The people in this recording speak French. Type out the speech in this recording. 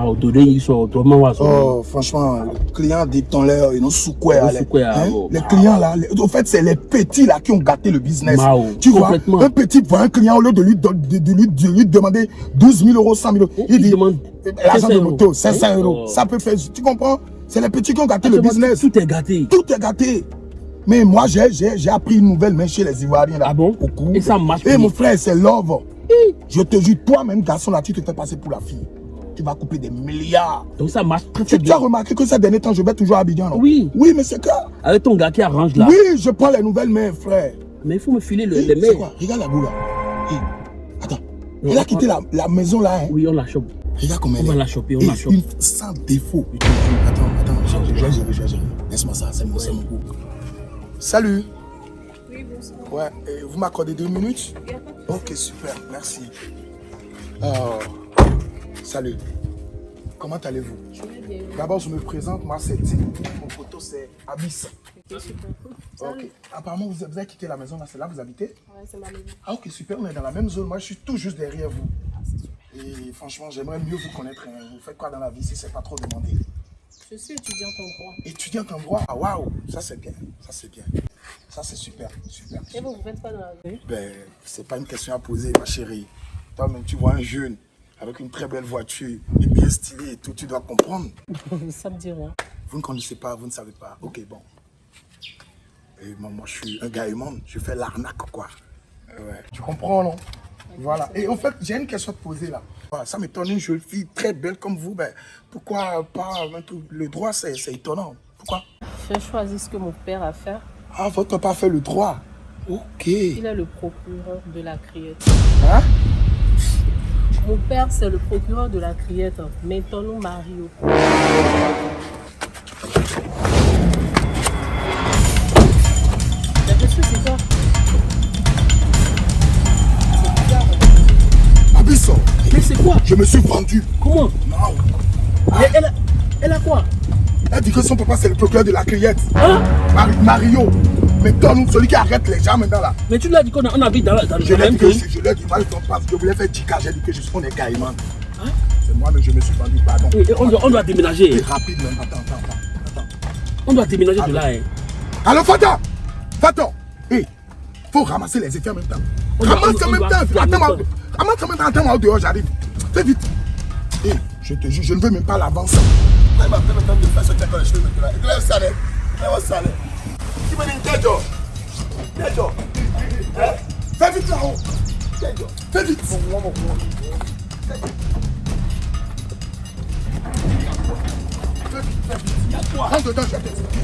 Ah, Oh, franchement, les clients dit ton l'air, ils ont sous quoi, Hein? oh. Les clients là, les- au fait, c'est les petits là qui ont gâté le business. Mao, tu vois, un petit voit un client au lieu de lui, de, de- de lui, de lui demander 12 000 euros, 100 000 euros. Oh, Il dit, demande l'argent 500 de moto, 500 Hein? euros. Oh. Ça peut faire, tu comprends? C'est les petits qui ont gâté le Tout- business. Tout est gâté. Tout est gâté. Mais moi, j'ai appris une nouvelle main chez les Ivoiriens là. Ah bon? Au. Et ça marche Et mon frère, c'est love. Je te jure, toi-même, garçon là, tu te fais passer pour la fille. Tu vas couper des milliards. Donc ça marche très très Tu, tu as bien. remarqué que ces derniers temps, je vais toujours à Abidjan, non? Oui. Oui, mais c'est clair. Avec ton gars qui arrange là. Oui, je prends les nouvelles mains, frère. Mais il faut me filer le, Eh, les quoi? Regarde la boule là. Attends. Non, Elle a on- quitté la, la maison là. hein. Oui, on la chope. Regarde comment On elle va est. la choper, on la chope. une- sans défaut. Attends, attends, je je vais gérer, je vais gérer. Laisse-moi ça, c'est mon, c'est mon goût. Salut. Oui, bonsoir. Ouais, et vous m'accordez deux minutes? Ok, super, merci. Oh, salut. Comment allez-vous? Je vais bien. D'abord, je me présente, moi c'est Tim. Mon photo c'est Abyss. Ok, super cool. Ok. Salut. Apparemment, vous avez, quitté la maison là, c'est là que vous habitez? Ouais, c'est ma maison. Ah ok, super, on est dans la même zone. Moi, je suis tout juste derrière vous. Ah, c'est super. Et franchement, j'aimerais mieux vous connaître. hein. Vous faites quoi dans la vie si c'est pas trop demandé? Je suis étudiante en droit. Étudiante en droit, ah waouh, ça c'est bien, ça c'est bien. Ça c'est super, super. Et vous, vous faites quoi dans la vie? Ben, c'est pas une question à poser, ma chérie. Toi-même, tu vois un jeune avec une très belle voiture et bien stylé et tout, tu dois comprendre. Ça me dit rien. Vous ne connaissez pas, vous ne savez pas. Ok, bon. Et moi, moi, je suis un gars humain, je fais l'arnaque, quoi. Ouais. Tu comprends, non? Voilà. Et en fait, j'ai une question à te poser là. Ça m'étonne, une jeune fille très belle comme vous, ben, pourquoi pas le droit, c'est étonnant. Pourquoi? J'ai choisi ce que mon père a fait. Ah, votre papa fait le droit. Ok. Il est le procureur de la criette. Hein? Mon père, c'est le procureur de la criette. Maintenant, Mario. Mais qu'est-ce que c'est ça C'est bizarre. Abysso, Mais c'est quoi? Je me suis vendu. Comment? Non. Mais elle a, elle a quoi? Elle dit que son papa, c'est le procureur de la criette. Hein? Mar- Mario. Mais toi, nous, celui qui arrête les gens maintenant là. Mais tu l'as dit qu'on a- on habite dans la, dans Je même dit que zone. je, l'ai dit, moi, je voulais faire 10K, j'ai dit que je suis, on est caïman. Hein C'est moi, mais je me suis vendu, pardon. Et on, doit, on doit déménager. C'est rapide même, attends, attends, attends. attends. On doit déménager de là. Hein. Alors, Fata Fata Hé, faut ramasser les effets en même temps. Ramasse en même temps, en temps. ramasse en même temps, attends-moi au dehors, j'arrive. Fais vite. Hé, je te jure, je ne veux même pas l'avance. Elle m'a fait le temps de faire ce quand je suis maintenant. Là, ça l'est. Là, ça l'est. Tu me dis, Kéjo. Kéjo. Hein? Fais vite là-haut. Kéjo. Fais vite. Fais vite, fais vite. Rentre dedans, je vais t'expliquer.